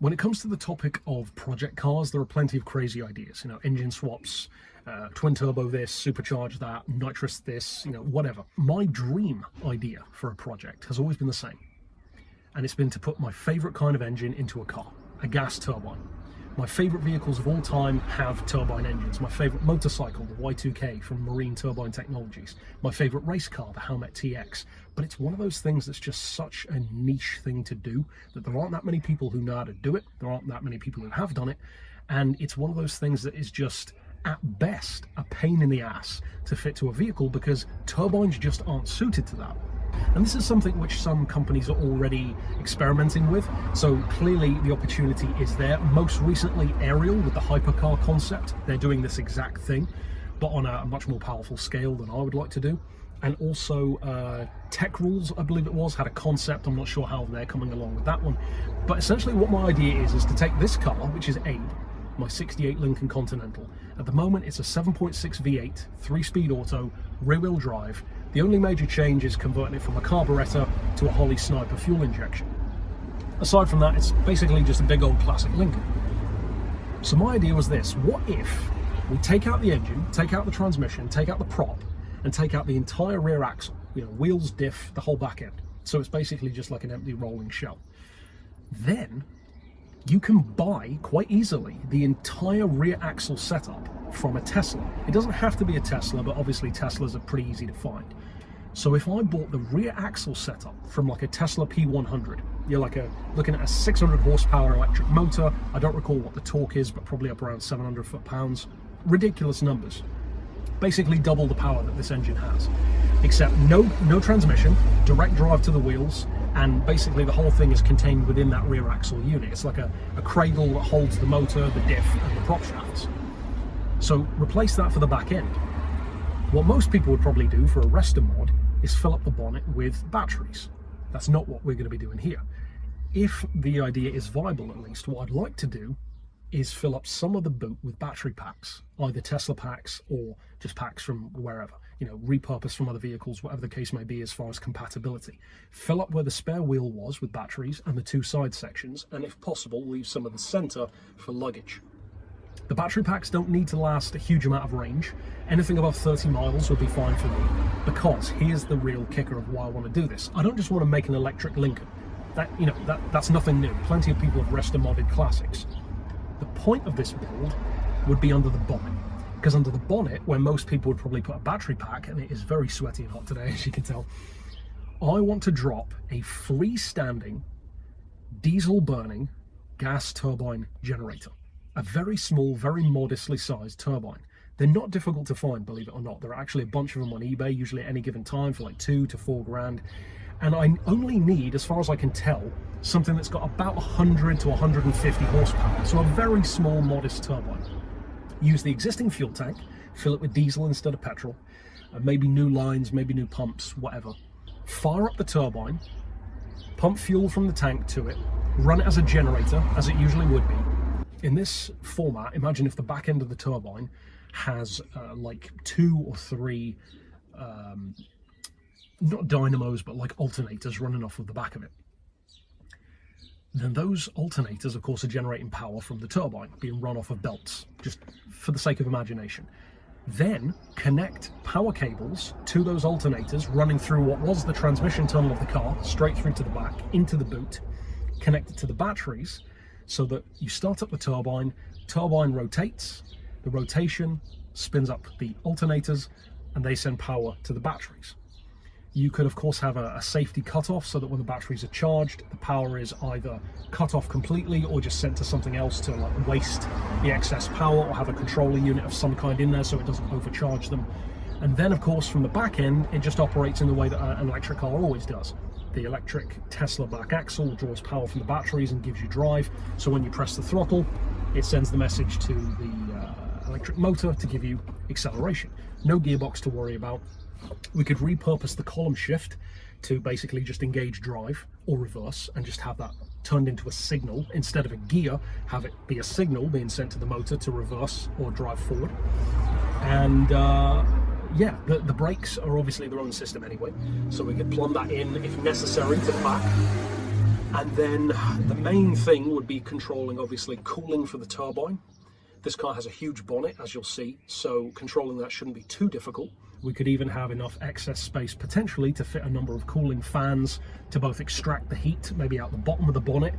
When it comes to the topic of project cars, there are plenty of crazy ideas. You know, engine swaps, uh, twin turbo this, supercharge that, nitrous this, you know, whatever. My dream idea for a project has always been the same. And it's been to put my favorite kind of engine into a car, a gas turbine. My favourite vehicles of all time have turbine engines. My favourite motorcycle, the Y2K from Marine Turbine Technologies. My favourite race car, the Howmet TX. But it's one of those things that's just such a niche thing to do that there aren't that many people who know how to do it. There aren't that many people who have done it. And it's one of those things that is just at best a pain in the ass to fit to a vehicle because turbines just aren't suited to that. And this is something which some companies are already experimenting with. So clearly the opportunity is there. Most recently, Ariel with the hypercar concept, they're doing this exact thing, but on a much more powerful scale than I would like to do. And also uh, Techrules, I believe it was, had a concept. I'm not sure how they're coming along with that one. But essentially what my idea is, is to take this car, which is Abe, my 68 Lincoln Continental. At the moment, it's a 7.6 V8, three-speed auto, rear-wheel drive, the only major change is converting it from a carburettor to a Holley Sniper fuel injection. Aside from that, it's basically just a big old classic Lincoln. So my idea was this, what if we take out the engine, take out the transmission, take out the prop, and take out the entire rear axle, you know, wheels, diff, the whole back end. So it's basically just like an empty rolling shell. Then you can buy quite easily the entire rear axle setup from a Tesla. It doesn't have to be a Tesla, but obviously Teslas are pretty easy to find. So if I bought the rear axle setup from like a Tesla P100, you're like a looking at a 600 horsepower electric motor. I don't recall what the torque is, but probably up around 700 foot-pounds. Ridiculous numbers. Basically double the power that this engine has. Except no, no transmission, direct drive to the wheels, and basically the whole thing is contained within that rear axle unit. It's like a, a cradle that holds the motor, the diff and the prop shafts. So replace that for the back end. What most people would probably do for a Resta mod is fill up the bonnet with batteries. That's not what we're going to be doing here. If the idea is viable at least, what I'd like to do is fill up some of the boot with battery packs, either Tesla packs or just packs from wherever, you know, repurposed from other vehicles, whatever the case may be as far as compatibility. Fill up where the spare wheel was with batteries and the two side sections, and if possible, leave some of the center for luggage. The battery packs don't need to last a huge amount of range. Anything above 30 miles would be fine for me, because here's the real kicker of why I want to do this. I don't just want to make an electric Lincoln. That, you know, that, that's nothing new. Plenty of people have restomodded classics. The point of this build would be under the bonnet. Because under the bonnet, where most people would probably put a battery pack, and it is very sweaty and hot today, as you can tell, I want to drop a freestanding, diesel-burning gas turbine generator. A very small, very modestly sized turbine. They're not difficult to find, believe it or not. There are actually a bunch of them on eBay, usually at any given time for like two to four grand. And I only need, as far as I can tell, something that's got about 100 to 150 horsepower. So a very small, modest turbine. Use the existing fuel tank, fill it with diesel instead of petrol, uh, maybe new lines, maybe new pumps, whatever. Fire up the turbine, pump fuel from the tank to it, run it as a generator, as it usually would be. In this format, imagine if the back end of the turbine has uh, like two or three, um, not dynamos, but like alternators running off of the back of it then those alternators, of course, are generating power from the turbine, being run off of belts, just for the sake of imagination. Then connect power cables to those alternators running through what was the transmission tunnel of the car, straight through to the back, into the boot, connect it to the batteries, so that you start up the turbine, turbine rotates, the rotation spins up the alternators, and they send power to the batteries. You could of course have a, a safety cutoff so that when the batteries are charged, the power is either cut off completely or just sent to something else to like waste the excess power or have a controller unit of some kind in there so it doesn't overcharge them. And then of course from the back end, it just operates in the way that an electric car always does. The electric Tesla back axle draws power from the batteries and gives you drive. So when you press the throttle, it sends the message to the uh, electric motor to give you acceleration. No gearbox to worry about, we could repurpose the column shift to basically just engage drive or reverse and just have that turned into a signal. Instead of a gear have it be a signal being sent to the motor to reverse or drive forward. And uh, yeah the, the brakes are obviously their own system anyway. So we could plumb that in if necessary to the back. And then the main thing would be controlling, obviously, cooling for the turbine. This car has a huge bonnet, as you'll see, so controlling that shouldn't be too difficult. We could even have enough excess space potentially to fit a number of cooling fans to both extract the heat, maybe out the bottom of the bonnet.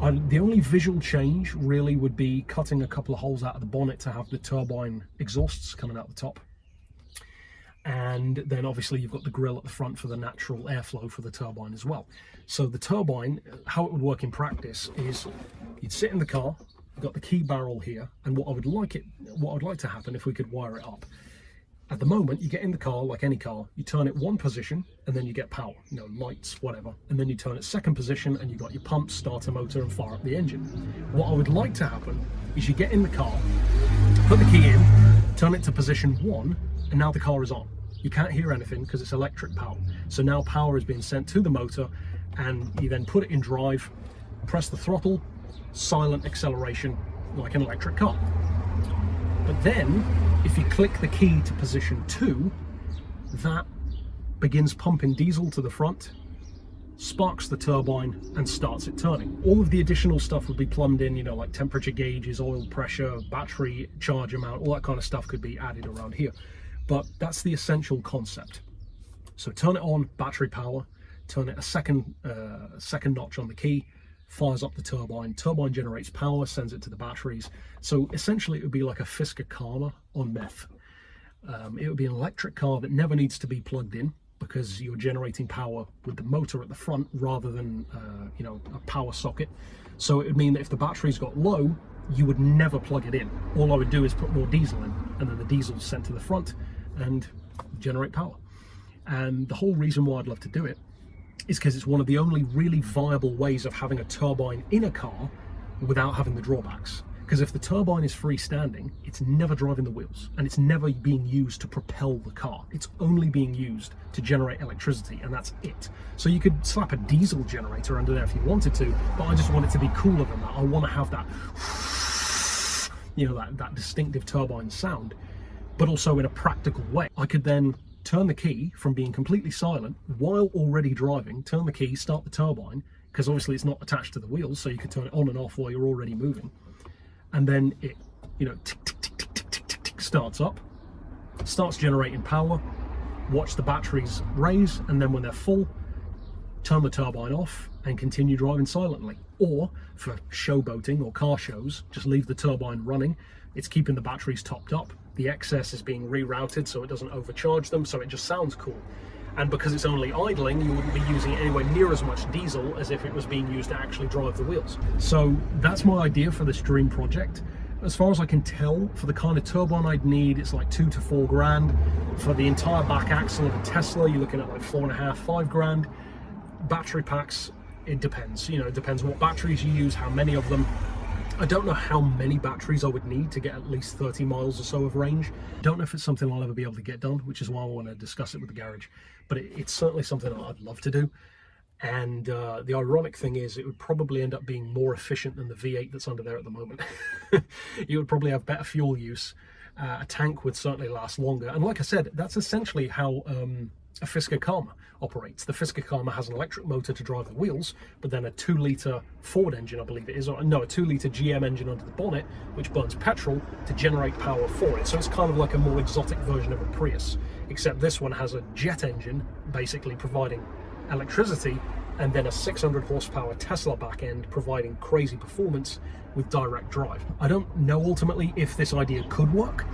And the only visual change really would be cutting a couple of holes out of the bonnet to have the turbine exhausts coming out the top. And then obviously you've got the grill at the front for the natural airflow for the turbine as well. So the turbine, how it would work in practice is you'd sit in the car, you've got the key barrel here, and what I would like it, what I'd like to happen if we could wire it up at the moment, you get in the car like any car, you turn it one position and then you get power, you know, lights, whatever. And then you turn it second position and you got your pump, starter motor and fire up the engine. What I would like to happen is you get in the car, put the key in, turn it to position one, and now the car is on. You can't hear anything because it's electric power. So now power is being sent to the motor and you then put it in drive, press the throttle, silent acceleration like an electric car. But then if you click the key to position two, that begins pumping diesel to the front, sparks the turbine and starts it turning. All of the additional stuff would be plumbed in, you know, like temperature gauges, oil pressure, battery charge amount, all that kind of stuff could be added around here. But that's the essential concept. So turn it on, battery power, turn it a second, uh, second notch on the key, fires up the turbine, turbine generates power, sends it to the batteries. So essentially it would be like a Fisker Karma on meth. Um, it would be an electric car that never needs to be plugged in because you're generating power with the motor at the front rather than, uh, you know, a power socket. So it would mean that if the batteries got low, you would never plug it in. All I would do is put more diesel in and then the diesel sent to the front and generate power. And the whole reason why I'd love to do it is because it's one of the only really viable ways of having a turbine in a car without having the drawbacks. Because if the turbine is freestanding, it's never driving the wheels and it's never being used to propel the car. It's only being used to generate electricity and that's it. So you could slap a diesel generator under there if you wanted to, but I just want it to be cooler than that. I want to have that, you know, that, that distinctive turbine sound, but also in a practical way. I could then turn the key from being completely silent while already driving, turn the key, start the turbine, because obviously it's not attached to the wheels, so you can turn it on and off while you're already moving. And then it, you know, tick, tick, tick, tick, tick, tick, tick, starts up, starts generating power, watch the batteries raise, and then when they're full, turn the turbine off and continue driving silently. Or for showboating or car shows, just leave the turbine running. It's keeping the batteries topped up the excess is being rerouted so it doesn't overcharge them, so it just sounds cool. And because it's only idling, you wouldn't be using anywhere near as much diesel as if it was being used to actually drive the wheels. So that's my idea for this dream project. As far as I can tell, for the kind of turbine I'd need, it's like two to four grand. For the entire back axle of a Tesla, you're looking at like four and a half, five grand. Battery packs, it depends. You know, it depends what batteries you use, how many of them. I don't know how many batteries I would need to get at least 30 miles or so of range. Don't know if it's something I'll ever be able to get done, which is why I want to discuss it with the garage. But it, it's certainly something I'd love to do. And uh, the ironic thing is it would probably end up being more efficient than the V8 that's under there at the moment. you would probably have better fuel use. Uh, a tank would certainly last longer. And like I said, that's essentially how um, a Fisker Karma operates. The Fisker Karma has an electric motor to drive the wheels, but then a two litre Ford engine, I believe it is, or no, a two litre GM engine under the bonnet, which burns petrol to generate power for it. So it's kind of like a more exotic version of a Prius, except this one has a jet engine, basically providing electricity, and then a 600 horsepower Tesla back end providing crazy performance with direct drive. I don't know ultimately if this idea could work,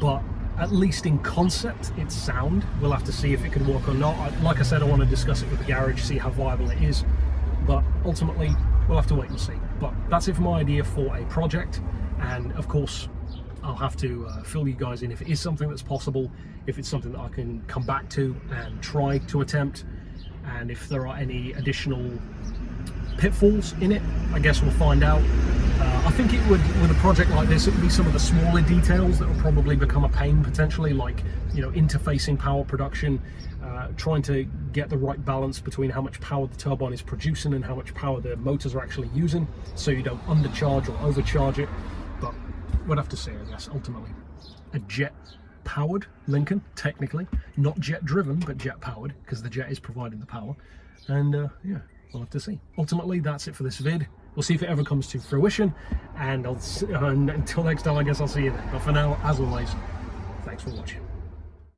but at least in concept, it's sound. We'll have to see if it can work or not. Like I said, I want to discuss it with the garage, see how viable it is. But ultimately, we'll have to wait and see. But that's it for my idea for a project. And of course, I'll have to uh, fill you guys in if it is something that's possible, if it's something that I can come back to and try to attempt, and if there are any additional pitfalls in it, I guess we'll find out. I think it would, with a project like this, it would be some of the smaller details that will probably become a pain potentially, like, you know, interfacing power production, uh, trying to get the right balance between how much power the turbine is producing and how much power the motors are actually using, so you don't undercharge or overcharge it. But we'd have to say, I guess, ultimately. A jet powered Lincoln, technically, not jet driven, but jet powered, because the jet is providing the power. And uh, yeah, we'll have to see. Ultimately, that's it for this vid. We'll see if it ever comes to fruition, and and uh, until next time, I guess I'll see you then. But for now, as always, thanks for watching.